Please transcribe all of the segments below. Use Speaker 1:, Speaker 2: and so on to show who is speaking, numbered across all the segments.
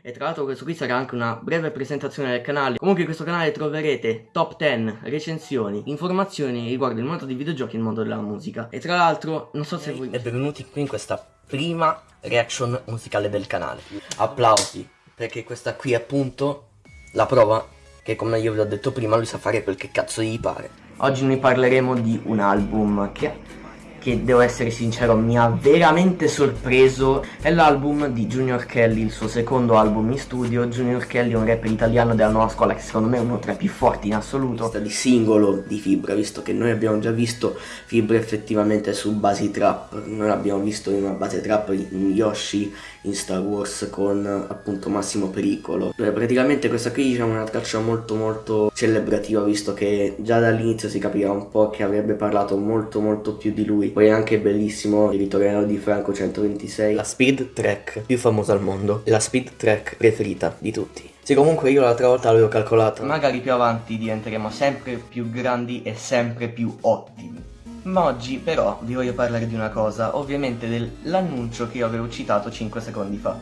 Speaker 1: E tra l'altro questo qui sarà anche una breve presentazione del canale. Comunque in questo canale troverete top 10, recensioni, informazioni riguardo il mondo dei videogiochi e il mondo della musica. E tra l'altro, non so se voi...
Speaker 2: E benvenuti qui in questa prima reaction musicale del canale. Applausi, perché questa qui è appunto la prova che come io vi ho detto prima lui sa fare quel che cazzo gli pare.
Speaker 1: Oggi noi parleremo di un album che che devo essere sincero mi ha veramente sorpreso è l'album di Junior Kelly, il suo secondo album in studio. Junior Kelly è un rapper italiano della nuova scuola che secondo me è uno tra i più forti in assoluto.
Speaker 2: Di singolo di Fibra, visto che noi abbiamo già visto Fibra effettivamente su basi trap, noi l'abbiamo visto in una base trap in Yoshi, in Star Wars con appunto Massimo Pericolo. Praticamente questa qui diciamo è una traccia molto molto celebrativa visto che già dall'inizio si capiva un po' che avrebbe parlato molto molto più di lui poi è anche bellissimo il ritornello di Franco 126
Speaker 1: La speed track più famosa al mondo. La speed track preferita di tutti. Sì comunque io l'altra volta l'avevo calcolato. Magari più avanti diventeremo sempre più grandi e sempre più ottimi. Ma oggi però vi voglio parlare di una cosa, ovviamente dell'annuncio che io avevo citato 5 secondi fa.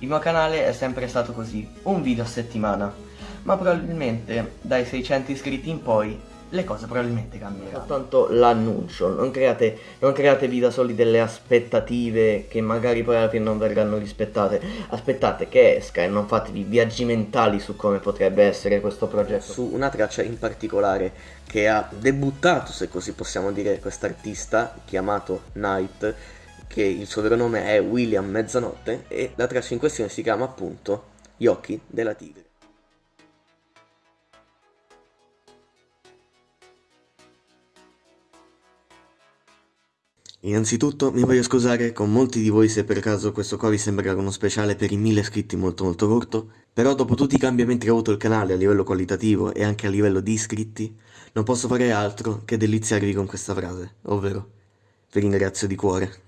Speaker 1: Il mio canale è sempre stato così, un video a settimana, ma probabilmente dai 600 iscritti in poi le cose probabilmente cambieranno. Soltanto l'annuncio, non, create, non createvi da soli delle aspettative che magari poi alla fine non verranno rispettate. Aspettate che esca e non fatevi viaggi mentali su come potrebbe essere questo progetto.
Speaker 2: Su una traccia in particolare che ha debuttato, se così possiamo dire, quest'artista chiamato Night, che il suo vero nome è William Mezzanotte e la traccia in questione si chiama appunto Gli occhi della tigre. Innanzitutto mi voglio scusare con molti di voi se per caso questo qua vi sembrerà uno speciale per i mille iscritti molto molto corto, però dopo tutti i cambiamenti che ha avuto il canale a livello qualitativo e anche a livello di iscritti, non posso fare altro che deliziarvi con questa frase, ovvero vi ringrazio di cuore.